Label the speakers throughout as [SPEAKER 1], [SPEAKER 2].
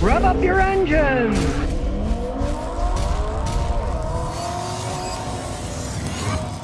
[SPEAKER 1] Rev up your engines!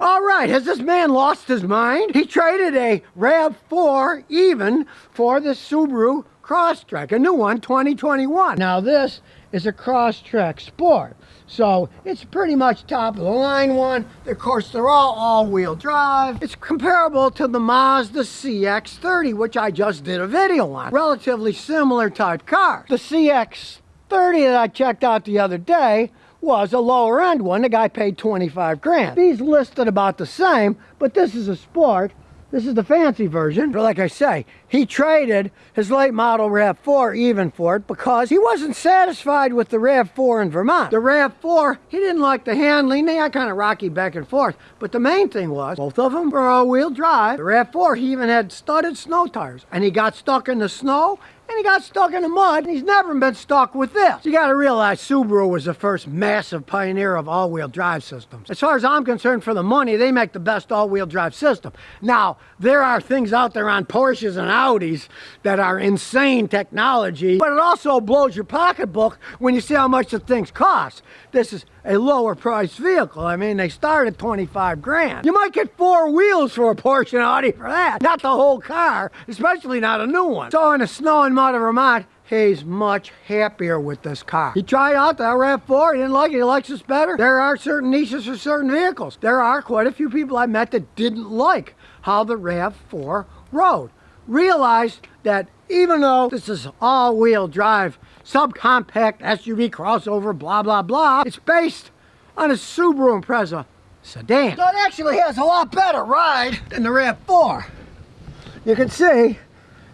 [SPEAKER 1] All right, has this man lost his mind? He traded a RAV4 even for the Subaru Crosstrek, a new one, 2021. Now this is a Crosstrek Sport. So it's pretty much top of the line one. Of course, they're all all-wheel drive. It's comparable to the Mazda CX-30, which I just did a video on. Relatively similar type car. The CX-30 that I checked out the other day was a lower end one. The guy paid 25 grand. These listed about the same, but this is a sport this is the fancy version. But like I say, he traded his late model RAV4 even for it because he wasn't satisfied with the RAV4 in Vermont. The RAV4, he didn't like the handling. They got kind of rocky back and forth. But the main thing was, both of them were all-wheel drive. The RAV4, he even had studded snow tires. And he got stuck in the snow and he got stuck in the mud. He's never been stuck with this. You gotta realize Subaru was the first massive pioneer of all-wheel drive systems. As far as I'm concerned, for the money, they make the best all-wheel drive system. Now, there are things out there on Porsches and Audis that are insane technology, but it also blows your pocketbook when you see how much the things cost. This is a lower priced vehicle. I mean, they start at 25 grand. You might get four wheels for a Porsche and Audi for that, not the whole car, especially not a new one. So in the snow and of Vermont, he's much happier with this car. He tried out the RAV4, he didn't like it, he likes this better. There are certain niches for certain vehicles. There are quite a few people I met that didn't like how the RAV4 rode. Realized that even though this is all-wheel drive subcompact SUV crossover, blah, blah, blah. It's based on a Subaru Impreza sedan. So it actually has a lot better ride than the RAV4. You can see,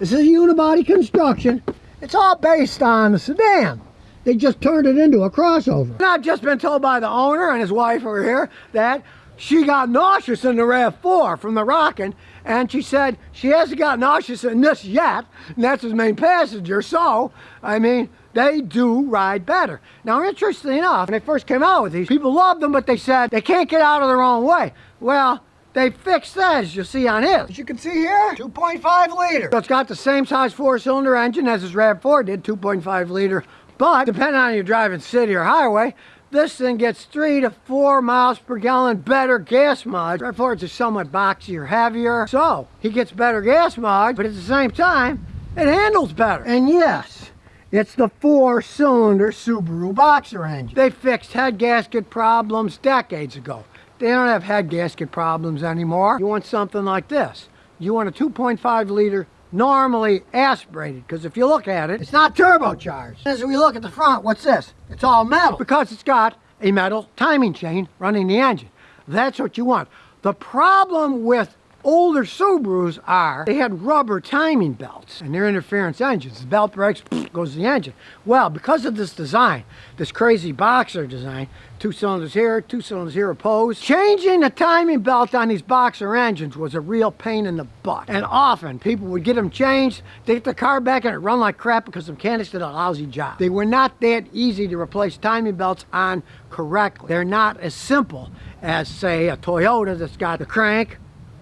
[SPEAKER 1] this is a unibody construction. It's all based on the sedan. They just turned it into a crossover. And I've just been told by the owner and his wife over here that she got nauseous in the RAV4 from the rocking, and she said she hasn't got nauseous in this yet, and that's his main passenger. So, I mean, they do ride better. Now, interestingly enough, when they first came out with these, people loved them, but they said they can't get out of their own way. Well, they fixed that, as you see on his. As you can see here, 2.5 liter. So it's got the same size four-cylinder engine as his RAV4 did, 2.5 liter. But, depending on your driving city or highway, this thing gets three to four miles per gallon better gas mileage. RAV4s are somewhat boxier, heavier, so he gets better gas mileage, but at the same time, it handles better. And yes, it's the four-cylinder Subaru Boxer engine. They fixed head gasket problems decades ago. They don't have head gasket problems anymore. You want something like this. You want a 2.5 liter normally aspirated because if you look at it, it's not turbocharged. As we look at the front, what's this? It's all metal because it's got a metal timing chain running the engine. That's what you want. The problem with older Subarus are, they had rubber timing belts and they're interference engines. The belt breaks, goes the engine. Well, because of this design, this crazy boxer design, two cylinders here, two cylinders here opposed, changing the timing belt on these boxer engines was a real pain in the butt. And often people would get them changed, they get the car back and it run like crap because the mechanics did a lousy job. They were not that easy to replace timing belts on correctly. They're not as simple as say a Toyota that's got the crank,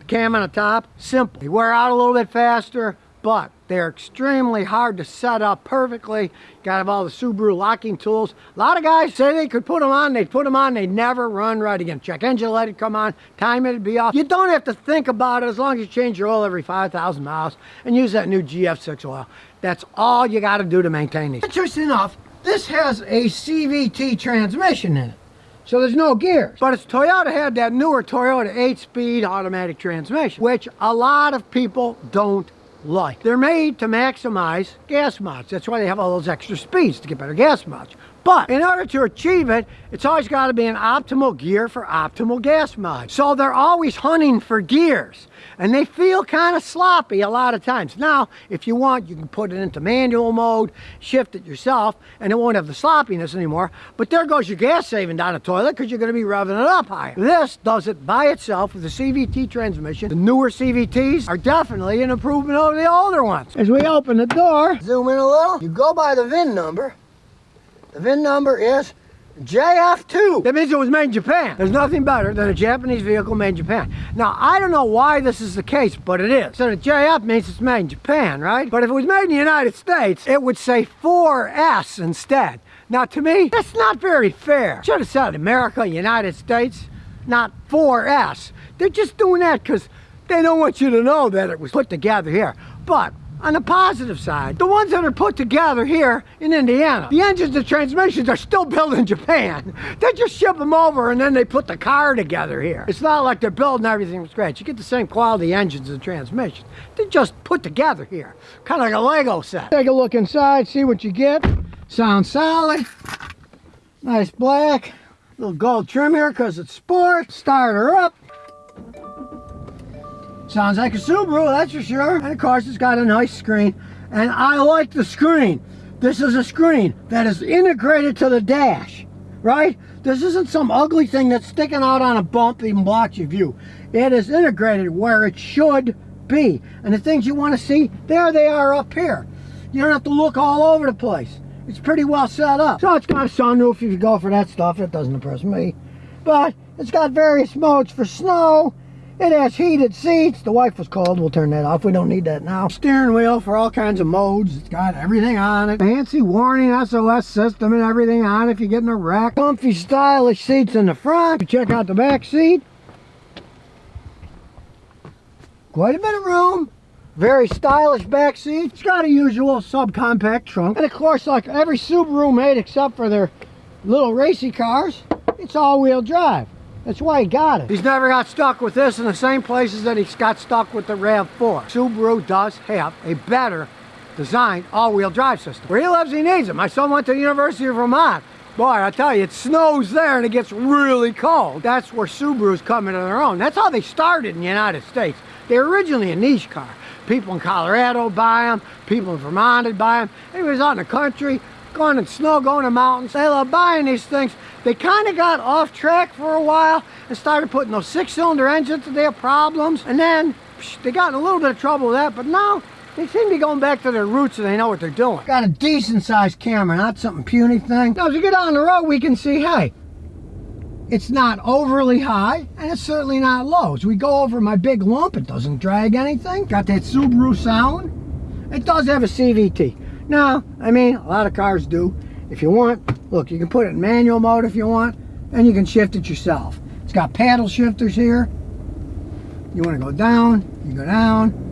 [SPEAKER 1] cam on the top, simple. They wear out a little bit faster, but they're extremely hard to set up perfectly. Got to have all the Subaru locking tools. A lot of guys say they could put them on, they'd put them on, they'd never run right again. Check engine light would come on, time it'd be off. You don't have to think about it as long as you change your oil every 5,000 miles and use that new GF6 oil. That's all you got to do to maintain these. Interesting enough, this has a CVT transmission in it. So there's no gears. But it's Toyota had that newer Toyota 8-speed automatic transmission, which a lot of people don't like. They're made to maximize gas mileage. That's why they have all those extra speeds to get better gas mileage. But in order to achieve it, it's always got to be an optimal gear for optimal gas mileage. So they're always hunting for gears and they feel kind of sloppy a lot of times. Now, if you want, you can put it into manual mode, shift it yourself, and it won't have the sloppiness anymore. But there goes your gas saving down the toilet because you're going to be revving it up higher. This does it by itself with the CVT transmission. The newer CVTs are definitely an improvement over the older ones. As we open the door, zoom in a little, you go by the VIN number, the VIN number is JF2. That means it was made in Japan. There's nothing better than a Japanese vehicle made in Japan. Now, I don't know why this is the case, but it is. So the JF means it's made in Japan, right? But if it was made in the United States, it would say 4S instead. Now, to me, that's not very fair. Should have said America, United States, not 4S. They're just doing that because they don't want you to know that it was put together here. But on the positive side, the ones that are put together here in Indiana, the engines and transmissions are still built in Japan. They just ship them over and then they put the car together here. It's not like they're building everything from scratch. You get the same quality engines and transmissions. They're just put together here, kind of like a Lego set. Take a look inside, see what you get. Sounds solid. Nice black. Little gold trim here because it's sport. Starter up. Sounds like a Subaru, that's for sure. And of course, it's got a nice screen. And I like the screen. This is a screen that is integrated to the dash, right? This isn't some ugly thing that's sticking out on a bump even blocks your view. It is integrated where it should be. And the things you want to see, there they are up here. You don't have to look all over the place. It's pretty well set up. So it's got a sunroof if you go for that stuff. It doesn't impress me. But it's got various modes for snow it has heated seats. The wife was cold. We'll turn that off. We don't need that now. Steering wheel for all kinds of modes. It's got everything on it. Fancy warning SOS system and everything on it if you get in a wreck. Comfy, stylish seats in the front. You check out the back seat. Quite a bit of room. Very stylish back seat. It's got a usual subcompact trunk. And of course, like every Subaru made except for their little racy cars, it's all-wheel drive. That's why he got it. He's never got stuck with this in the same places that he's got stuck with the RAV4. Subaru does have a better designed all-wheel drive system. Where he lives, he needs it. My son went to the University of Vermont. Boy, I tell you, it snows there and it gets really cold. That's where Subarus come into their own. That's how they started in the United States. They're originally a niche car. People in Colorado buy them, people in Vermont buy them. Anyways, out in the country, going in snow, going to mountains, they love buying these things they kind of got off track for a while and started putting those six-cylinder engines to their problems. And then psh, they got in a little bit of trouble with that, but now they seem to be going back to their roots and they know what they're doing. Got a decent sized camera, not something puny thing. Now as we get on the road, we can see, hey, it's not overly high and it's certainly not low. As we go over my big lump, it doesn't drag anything. Got that Subaru sound. It does have a CVT. Now, I mean, a lot of cars do. If you want, look, you can put it in manual mode if you want, and you can shift it yourself. It's got paddle shifters here. You want to go down, you go down.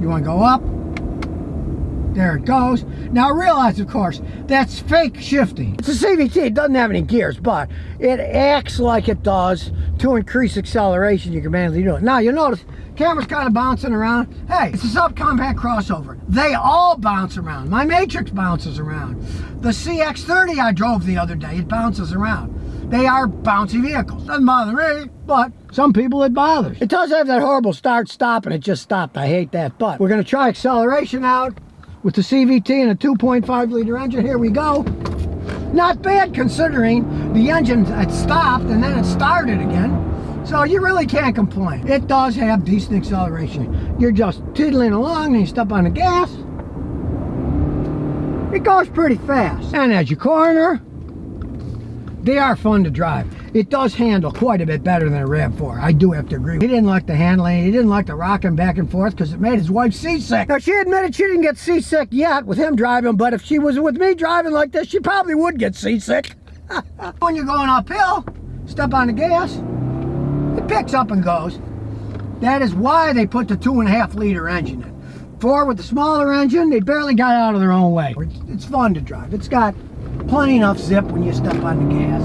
[SPEAKER 1] You want to go up, there it goes. Now realize, of course, that's fake shifting. It's a CVT, it doesn't have any gears, but it acts like it does to increase acceleration. You can manually do it. Now you'll notice camera's kind of bouncing around. Hey, it's a subcompact crossover. They all bounce around. My Matrix bounces around. The CX-30 I drove the other day, it bounces around. They are bouncy vehicles. Doesn't bother me, but some people it bothers. It does have that horrible start-stop, and it just stopped. I hate that, but we're going to try acceleration out with the CVT and a 2.5 liter engine. Here we go. Not bad considering the engine had stopped and then it started again. So you really can't complain. It does have decent acceleration. You're just tiddling along and you step on the gas. It goes pretty fast. And as you corner, they are fun to drive. It does handle quite a bit better than a RAV4. I do have to agree. He didn't like the handling. He didn't like the rocking back and forth because it made his wife seasick. Now, she admitted she didn't get seasick yet with him driving, but if she was with me driving like this, she probably would get seasick. when you're going uphill, step on the gas, it picks up and goes. That is why they put the two and a half liter engine in. Four with the smaller engine, they barely got out of their own way. It's, it's fun to drive. It's got plenty enough zip when you step on the gas.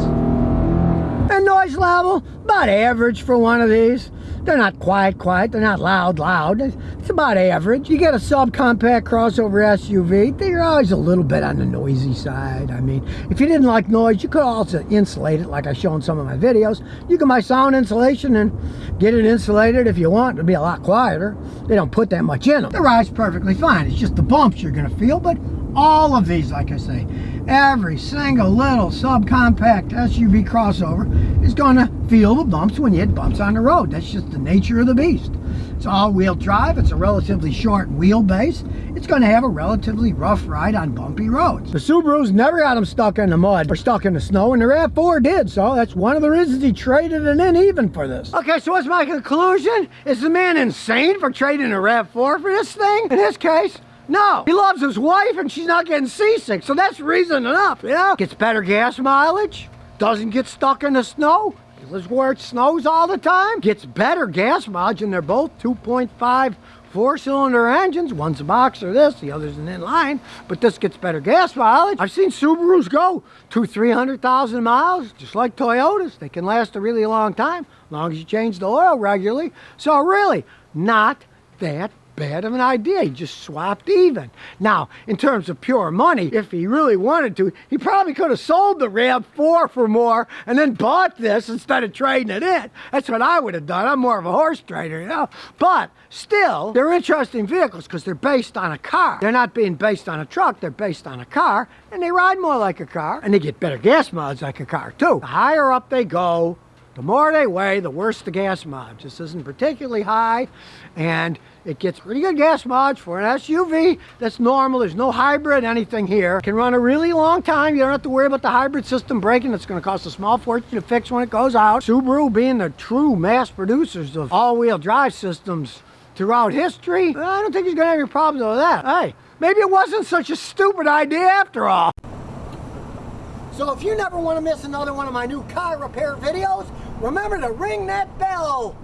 [SPEAKER 1] And noise level, about average for one of these. They're not quiet, quiet. They're not loud, loud. It's about average. You get a subcompact crossover SUV, they're always a little bit on the noisy side. I mean, if you didn't like noise, you could also insulate it like I show in some of my videos. You can buy sound insulation and get it insulated if you want. It'll be a lot quieter. They don't put that much in them. The ride's perfectly fine. It's just the bumps you're going to feel, but all of these, like I say, every single little subcompact SUV crossover is going to feel the bumps when you hit bumps on the road. That's just the nature of the beast. It's all-wheel drive. It's a relatively short wheelbase. It's going to have a relatively rough ride on bumpy roads. The Subarus never got them stuck in the mud or stuck in the snow, and the RAV4 did, so that's one of the reasons he traded it in even for this. Okay, so what's my conclusion? Is the man insane for trading a RAV4 for this thing? In his case, no, he loves his wife and she's not getting seasick, so that's reason enough, you know? Gets better gas mileage, doesn't get stuck in the snow, lives where it snows all the time, gets better gas mileage, and they're both 2.5 four-cylinder engines. One's a boxer this, the other's an inline, but this gets better gas mileage. I've seen Subarus go to 300,000 miles, just like Toyotas. They can last a really long time, as long as you change the oil regularly. So really, not that bad of an idea. He just swapped even. Now, in terms of pure money, if he really wanted to, he probably could have sold the RAV4 for more and then bought this instead of trading it in. That's what I would have done. I'm more of a horse trader, you know. But still, they're interesting vehicles because they're based on a car. They're not being based on a truck, they're based on a car, and they ride more like a car, and they get better gas mileage like a car, too. The higher up they go, the more they weigh, the worse the gas mileage. This isn't particularly high, and it gets pretty good gas mileage for an SUV. That's normal. There's no hybrid anything here. Can run a really long time. You don't have to worry about the hybrid system breaking. It's going to cost a small fortune to fix when it goes out. Subaru being the true mass producers of all-wheel drive systems throughout history, I don't think he's going to have any problems with that. Hey, maybe it wasn't such a stupid idea after all. So if you never want to miss another one of my new car repair videos, remember to ring that bell.